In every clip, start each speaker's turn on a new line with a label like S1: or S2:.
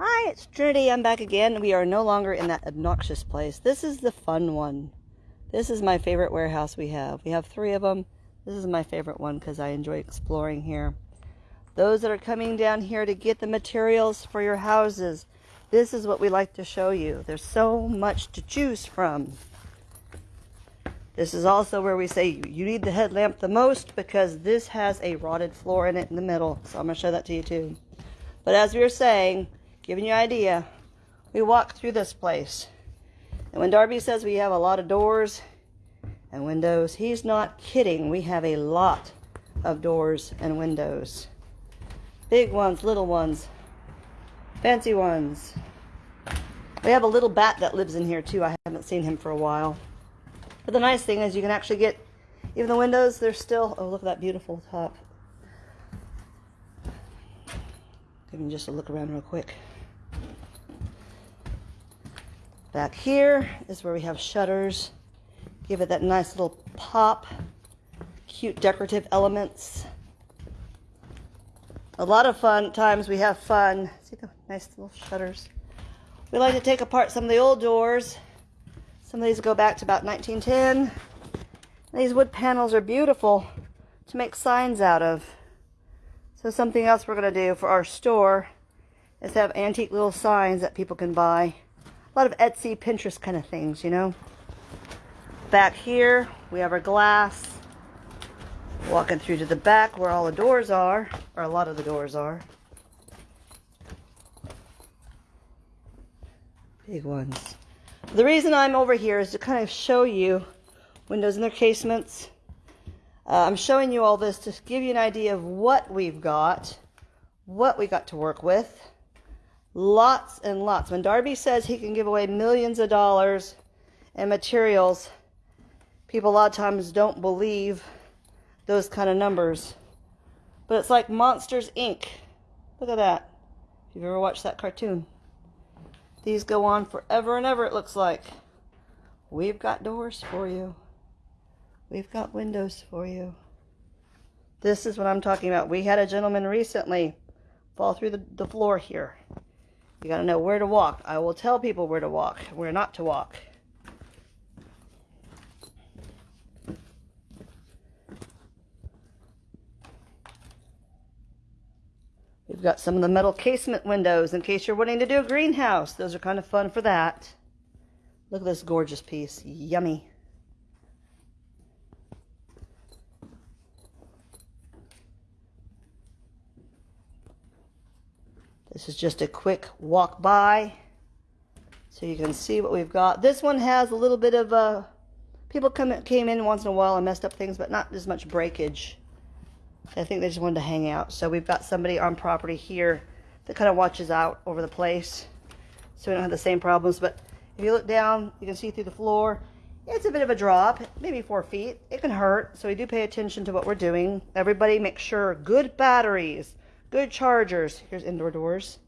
S1: Hi, it's Trinity. I'm back again. We are no longer in that obnoxious place. This is the fun one. This is my favorite warehouse we have. We have three of them. This is my favorite one because I enjoy exploring here. Those that are coming down here to get the materials for your houses, this is what we like to show you. There's so much to choose from. This is also where we say you need the headlamp the most because this has a rotted floor in it in the middle. So I'm going to show that to you too. But as we were saying, giving you an idea, we walk through this place. And when Darby says we have a lot of doors and windows, he's not kidding. We have a lot of doors and windows. Big ones, little ones, fancy ones. We have a little bat that lives in here too. I haven't seen him for a while. But the nice thing is you can actually get, even the windows, they're still, oh, look at that beautiful top. Give me just a look around real quick. Back here is where we have shutters. Give it that nice little pop. Cute decorative elements. A lot of fun times we have fun. See the nice little shutters. We like to take apart some of the old doors some of these go back to about 1910. These wood panels are beautiful to make signs out of. So something else we're going to do for our store is have antique little signs that people can buy. Lot of Etsy, Pinterest kind of things, you know. Back here, we have our glass. Walking through to the back where all the doors are, or a lot of the doors are. Big ones. The reason I'm over here is to kind of show you windows and their casements. Uh, I'm showing you all this to give you an idea of what we've got, what we got to work with. Lots and lots. When Darby says he can give away millions of dollars in materials, people a lot of times don't believe those kind of numbers. But it's like Monsters, Inc. Look at that. If you've ever watched that cartoon. These go on forever and ever, it looks like. We've got doors for you. We've got windows for you. This is what I'm talking about. We had a gentleman recently fall through the, the floor here. You got to know where to walk. I will tell people where to walk, where not to walk. We've got some of the metal casement windows in case you're wanting to do a greenhouse. Those are kind of fun for that. Look at this gorgeous piece. Yummy. Is just a quick walk by so you can see what we've got. This one has a little bit of, uh, people come came in once in a while and messed up things, but not as much breakage. I think they just wanted to hang out. So we've got somebody on property here that kind of watches out over the place. So we don't have the same problems. But if you look down, you can see through the floor. It's a bit of a drop, maybe four feet. It can hurt, so we do pay attention to what we're doing. Everybody make sure good batteries, good chargers. Here's indoor doors.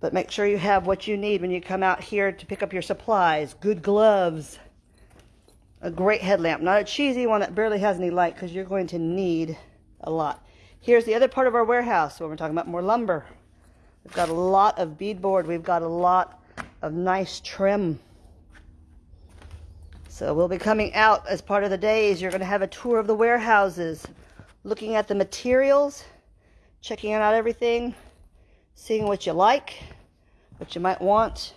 S1: But make sure you have what you need when you come out here to pick up your supplies. Good gloves, a great headlamp. Not a cheesy one that barely has any light because you're going to need a lot. Here's the other part of our warehouse when we're talking about more lumber. We've got a lot of beadboard. We've got a lot of nice trim. So we'll be coming out as part of the days. You're going to have a tour of the warehouses, looking at the materials, checking out everything, seeing what you like, what you might want.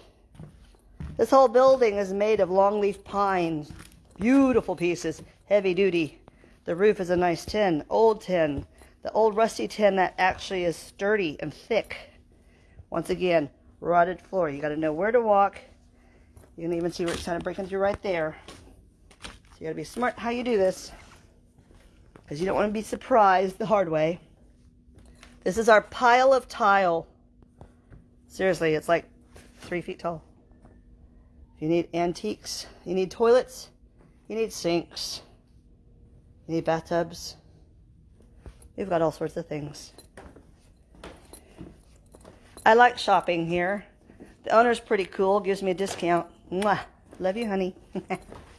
S1: This whole building is made of longleaf pines, Beautiful pieces, heavy duty. The roof is a nice tin, old tin. The old rusty tin that actually is sturdy and thick. Once again, rotted floor. You got to know where to walk. You can even see where it's kind of breaking through right there. So you got to be smart how you do this. Because you don't want to be surprised the hard way. This is our pile of tile. Seriously, it's like three feet tall. You need antiques, you need toilets, you need sinks. You need bathtubs. We've got all sorts of things. I like shopping here. The owner's pretty cool, gives me a discount. Mwah. Love you, honey.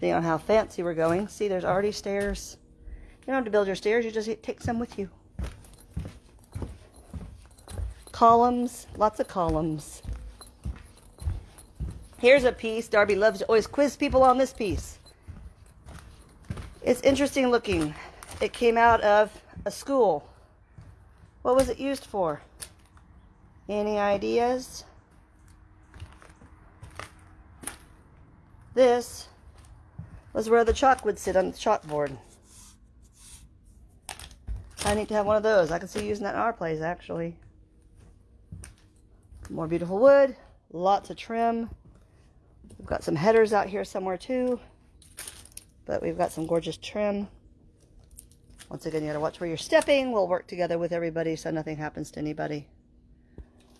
S1: Depending on how fancy we're going. See, there's already stairs. You don't have to build your stairs, you just take some with you. Columns, lots of columns. Here's a piece. Darby loves to always quiz people on this piece. It's interesting looking. It came out of a school. What was it used for? Any ideas? This was where the chalk would sit on the chalkboard. I need to have one of those. I can see using that in our place, actually. More beautiful wood, lots of trim. We've got some headers out here somewhere too, but we've got some gorgeous trim. Once again, you gotta watch where you're stepping. We'll work together with everybody so nothing happens to anybody.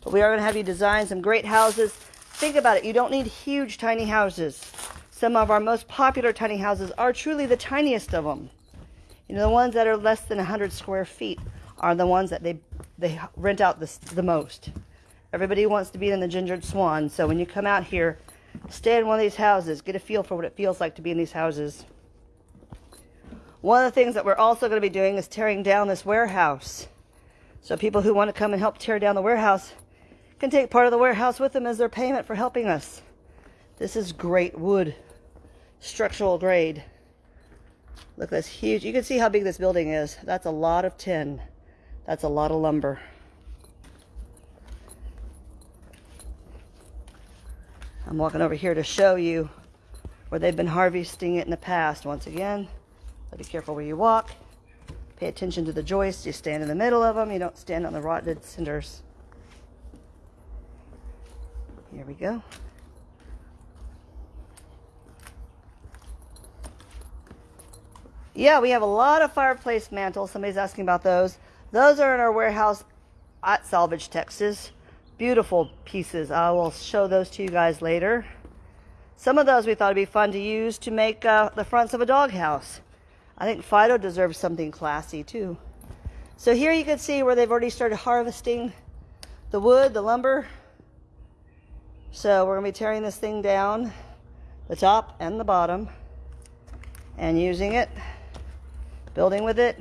S1: But we are gonna have you design some great houses. Think about it, you don't need huge tiny houses. Some of our most popular tiny houses are truly the tiniest of them. You know, the ones that are less than 100 square feet are the ones that they, they rent out the, the most. Everybody wants to be in the Gingered Swan, so when you come out here, stay in one of these houses. Get a feel for what it feels like to be in these houses. One of the things that we're also going to be doing is tearing down this warehouse. So people who want to come and help tear down the warehouse can take part of the warehouse with them as their payment for helping us. This is great wood, structural grade. Look, this huge. You can see how big this building is. That's a lot of tin. That's a lot of lumber. I'm walking over here to show you where they've been harvesting it in the past. Once again, be careful where you walk. Pay attention to the joists. You stand in the middle of them. You don't stand on the rotted cinders. Here we go. Yeah, we have a lot of fireplace mantles. Somebody's asking about those. Those are in our warehouse at Salvage, Texas. Beautiful pieces. I will show those to you guys later. Some of those we thought would be fun to use to make uh, the fronts of a doghouse. I think Fido deserves something classy too. So here you can see where they've already started harvesting the wood, the lumber. So we're going to be tearing this thing down, the top and the bottom, and using it building with it.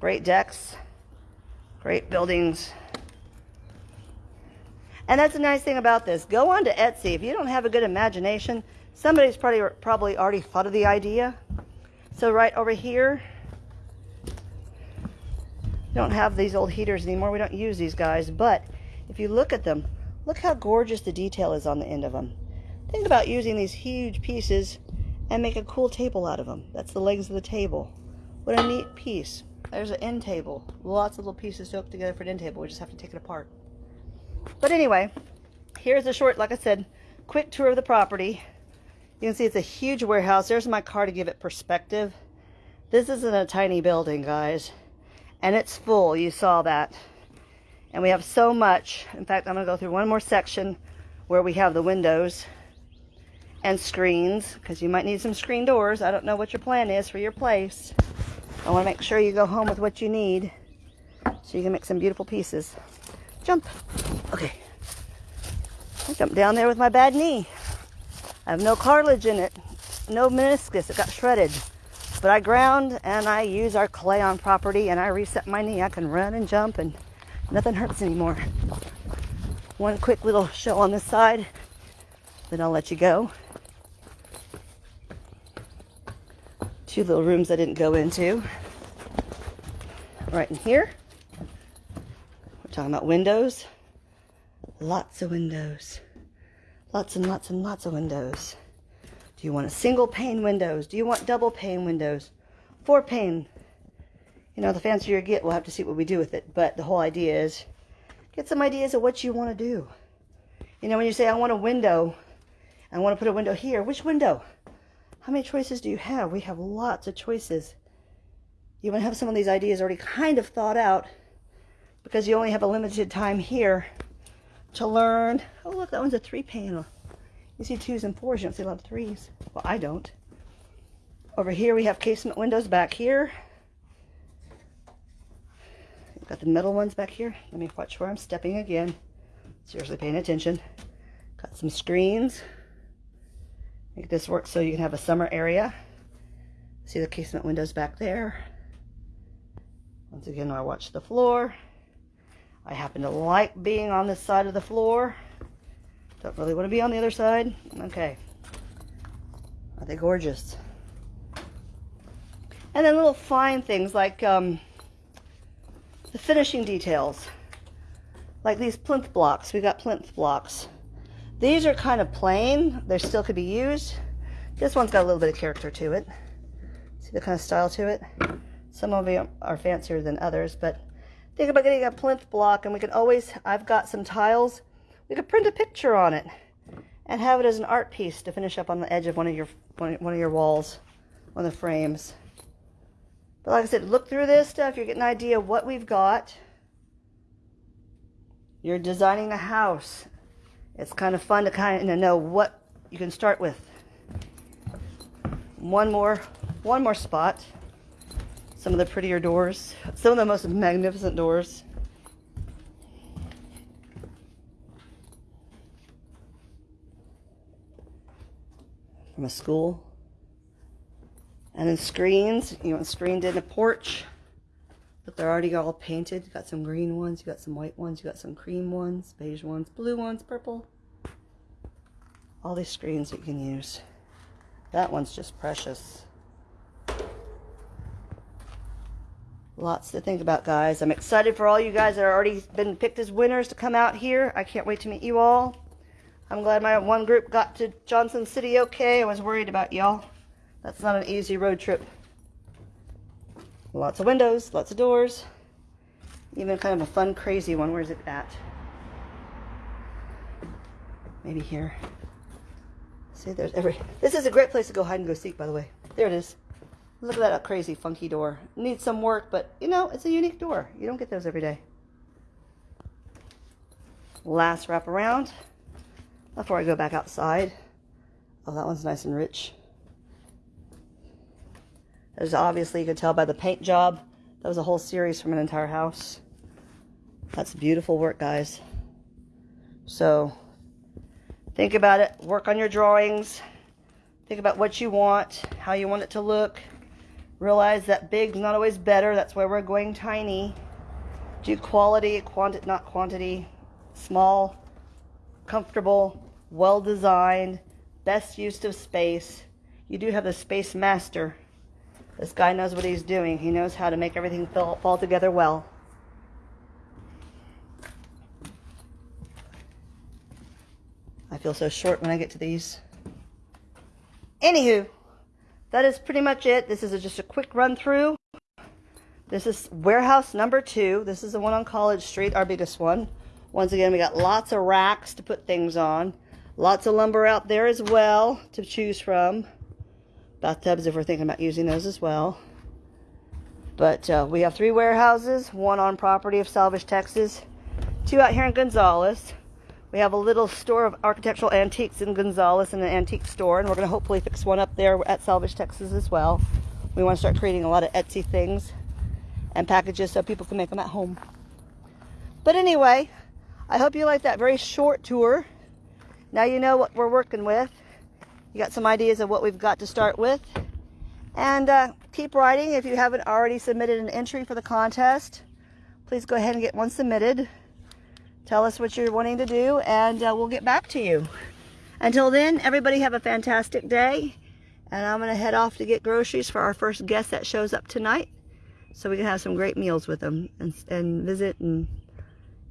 S1: Great decks, great buildings. And that's a nice thing about this. Go on to Etsy. If you don't have a good imagination, somebody's probably, probably already thought of the idea. So right over here, don't have these old heaters anymore. We don't use these guys. But if you look at them, look how gorgeous the detail is on the end of them. Think about using these huge pieces and make a cool table out of them. That's the legs of the table. What a neat piece. There's an end table. Lots of little pieces to hook together for an end table. We just have to take it apart. But anyway, here's a short, like I said, quick tour of the property. You can see it's a huge warehouse. There's my car to give it perspective. This isn't a tiny building, guys. And it's full. You saw that. And we have so much. In fact, I'm going to go through one more section where we have the windows and screens because you might need some screen doors. I don't know what your plan is for your place. I want to make sure you go home with what you need so you can make some beautiful pieces. Jump. Okay. I jumped down there with my bad knee. I have no cartilage in it, no meniscus. It got shredded. But I ground and I use our clay on property and I reset my knee. I can run and jump and nothing hurts anymore. One quick little show on this side, then I'll let you go. Two little rooms I didn't go into. Right in here, we're talking about windows. Lots of windows. Lots and lots and lots of windows. Do you want a single pane windows? Do you want double pane windows? Four pane. You know, the fancier you get, we'll have to see what we do with it. But the whole idea is get some ideas of what you want to do. You know, when you say, I want a window, I want to put a window here, which window? How many choices do you have? We have lots of choices. You want to have some of these ideas already kind of thought out because you only have a limited time here to learn. Oh, look, that one's a three panel. You see twos and fours, you don't see a lot of threes. Well, I don't. Over here, we have casement windows back here. We've got the metal ones back here. Let me watch where I'm stepping again. Seriously paying attention. Got some screens. Make this work so you can have a summer area. See the casement windows back there. Once again, I watch the floor. I happen to like being on this side of the floor. Don't really want to be on the other side. Okay. Are they gorgeous? And then little fine things like um, the finishing details. Like these plinth blocks. We got plinth blocks. These are kind of plain. They still could be used. This one's got a little bit of character to it. See the kind of style to it? Some of them are fancier than others, but think about getting a plinth block and we can always, I've got some tiles. We could print a picture on it and have it as an art piece to finish up on the edge of one of your one of your walls, one of the frames. But like I said, look through this stuff. You're getting an idea of what we've got. You're designing a house. It's kind of fun to kind of know what you can start with. One more, one more spot. Some of the prettier doors. Some of the most magnificent doors. From a school. And then screens. You want screened in a porch. But they're already all painted. You got some green ones, you got some white ones, you got some cream ones, beige ones, blue ones, purple. All these screens you can use. That one's just precious. Lots to think about, guys. I'm excited for all you guys that are already been picked as winners to come out here. I can't wait to meet you all. I'm glad my one group got to Johnson City okay. I was worried about y'all. That's not an easy road trip. Lots of windows, lots of doors. Even kind of a fun, crazy one. Where's it at? Maybe here. See, there's every... This is a great place to go hide and go seek, by the way. There it is. Look at that crazy, funky door. Needs some work, but, you know, it's a unique door. You don't get those every day. Last wrap around before I go back outside. Oh, that one's nice and rich. There's obviously, you could tell by the paint job, that was a whole series from an entire house. That's beautiful work, guys. So, think about it. Work on your drawings. Think about what you want, how you want it to look. Realize that big's not always better. That's why we're going tiny. Do quality, quanti not quantity. Small, comfortable, well designed, best use of space. You do have the space master. This guy knows what he's doing. He knows how to make everything fall, fall together well. I feel so short when I get to these. Anywho, that is pretty much it. This is a, just a quick run through. This is warehouse number two. This is the one on College Street, our biggest one. Once again, we got lots of racks to put things on. Lots of lumber out there as well to choose from. Bathtubs if we're thinking about using those as well. But uh, we have three warehouses, one on property of Salvage, Texas, two out here in Gonzales. We have a little store of architectural antiques in Gonzales and an antique store, and we're going to hopefully fix one up there at Salvage, Texas as well. We want to start creating a lot of Etsy things and packages so people can make them at home. But anyway, I hope you liked that very short tour. Now you know what we're working with. You got some ideas of what we've got to start with. And uh, keep writing if you haven't already submitted an entry for the contest. Please go ahead and get one submitted. Tell us what you're wanting to do and uh, we'll get back to you. Until then, everybody have a fantastic day. And I'm going to head off to get groceries for our first guest that shows up tonight. So we can have some great meals with them and, and visit and,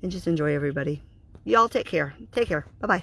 S1: and just enjoy everybody. Y'all take care. Take care. Bye-bye.